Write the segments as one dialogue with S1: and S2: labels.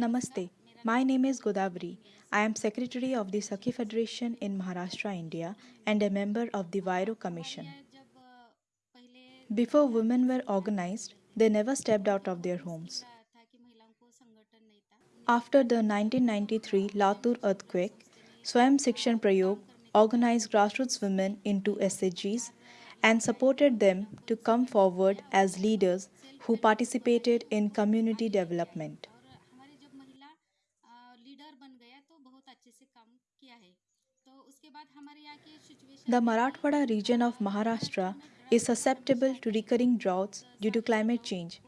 S1: Namaste. My name is Godavari. I am Secretary of the Sakhi Federation in Maharashtra, India, and a member of the Huairou Commission. Before women were organized, they never stepped out of their homes. After the 1993 Latur earthquake, Swayam Shikshan Prayog organized grassroots women into SHGs and supported them to come forward as leaders who participated in community development.
S2: Sir बन गया तो बहुत अच्छे से काम किया है। तो उसके बाद हमारे यहाँ के
S1: the Marathwada region of Maharashtra is susceptible to recurring droughts due to climate change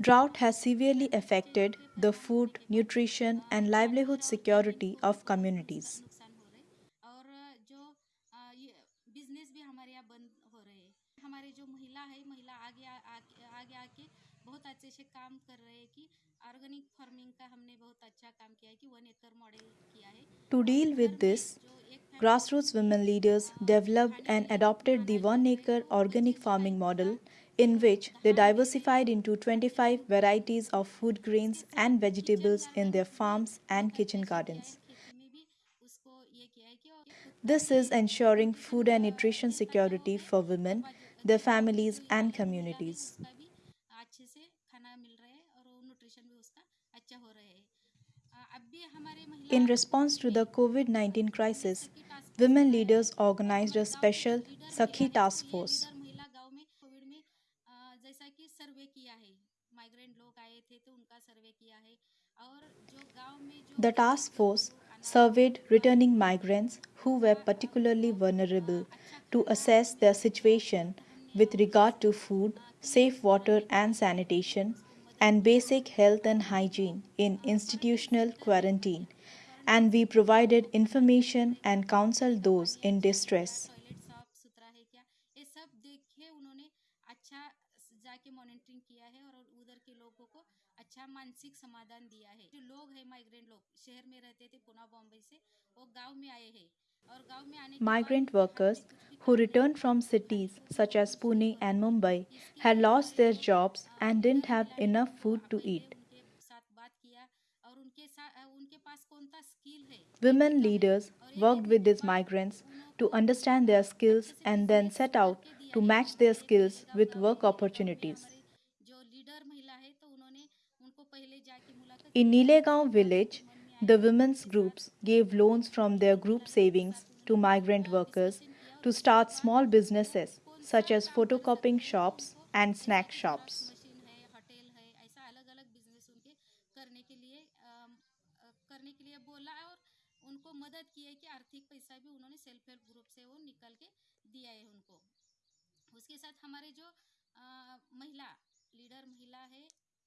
S1: Drought has severely affected the food, nutrition तो and livelihood तो security of communities.
S2: जो महिला है अच्छे से काम कर रहे हैं कि ऑर्गेनिक फ़ार्मिंग का हमने बहुत अच्छा काम किया है कि
S1: To deal with this, grassroots women leaders developed and adopted the one-acre organic farming model in which they diversified into 25 varieties of food grains and vegetables in their farms and kitchen gardens. This is ensuring food and nutrition security for women, their families and communities. In response to the COVID-19 crisis, women leaders organized a special Sakhi task force. The task force surveyed returning migrants who were particularly vulnerable to assess their situation with regard to food, safe water and sanitation, and basic health and hygiene in institutional quarantine and we provided information and counseled those in distress.
S2: जाके monitoring किया है और उधर के लोगों को अच्छा मानसिक समाधान दिया है जो लोग हैं माइग्रेंट लोग शहर में रहते थे पुणे बॉम्बे से वो गांव में आए हैं
S1: Migrant workers who returned from cities such as Pune and Mumbai had lost their jobs and didn't have enough food to eat. Women leaders worked with these migrants to understand their skills and then set out to match their skills with work opportunities. In Nilegaon village, the women's groups gave loans from their group savings to migrant workers to start small businesses such as photocopying shops and snack shops.
S2: पैसा भी उन्होंने self help group से वो निकल के दिया है उनको उसके साथ हमारे जो अ, महिला लीडर महिला है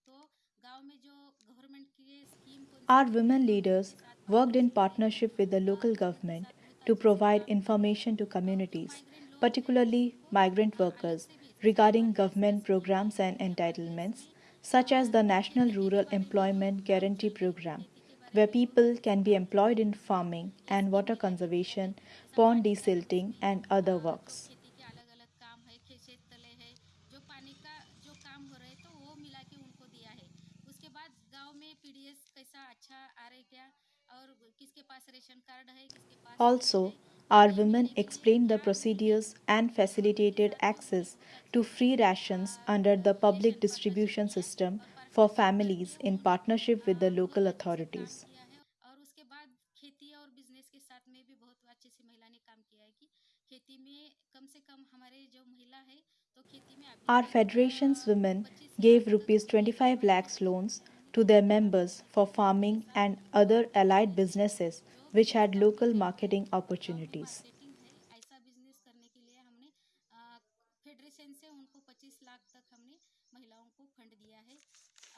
S2: तो गाँव में जो गवर्नमेंट की स्कीम को
S1: Our women leaders worked in partnership with the local government to provide information to communities, particularly migrant workers, regarding government programs and entitlements, such as the National Rural Employment Guarantee Program, where people can be employed in farming and water conservation, pond desilting and other works. Also, our women explained the procedures and facilitated access to free rations under the public distribution system for families in partnership with the local authorities. Our federation's women gave rupees 25 lakhs loans to their members for farming and other allied businesses which had local marketing opportunities.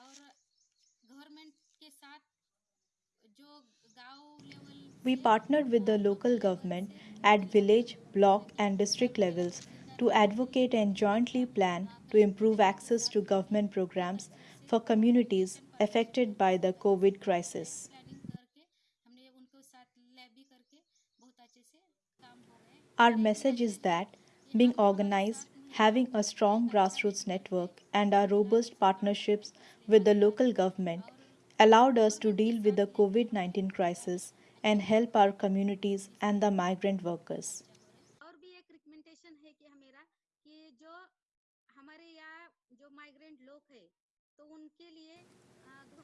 S2: Marketing है ऐसा business करने के लिए हमने अ, federation से उनको 25 लाख तक हमने महिलाओं को फंड दिया है और गवर्नमेंट के साथ जो गांव level
S1: We partnered with the local government at village, block, and district levels to advocate and jointly plan to improve access to government programs for communities affected by the COVID crisis.
S2: Planning करके हमने उनको साथ lab भी करके बहुत अच्छे से काम हो गए
S1: Our message is that being organized, having a strong grassroots network and our robust partnerships with the local government allowed us to deal with the COVID 19 crisis and help our communities and the migrant workers.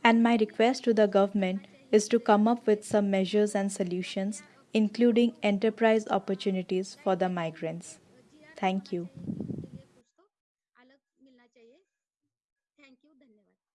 S1: And my request to the government is to come up with some measures and solutions, including enterprise opportunities for the migrants. Thank you.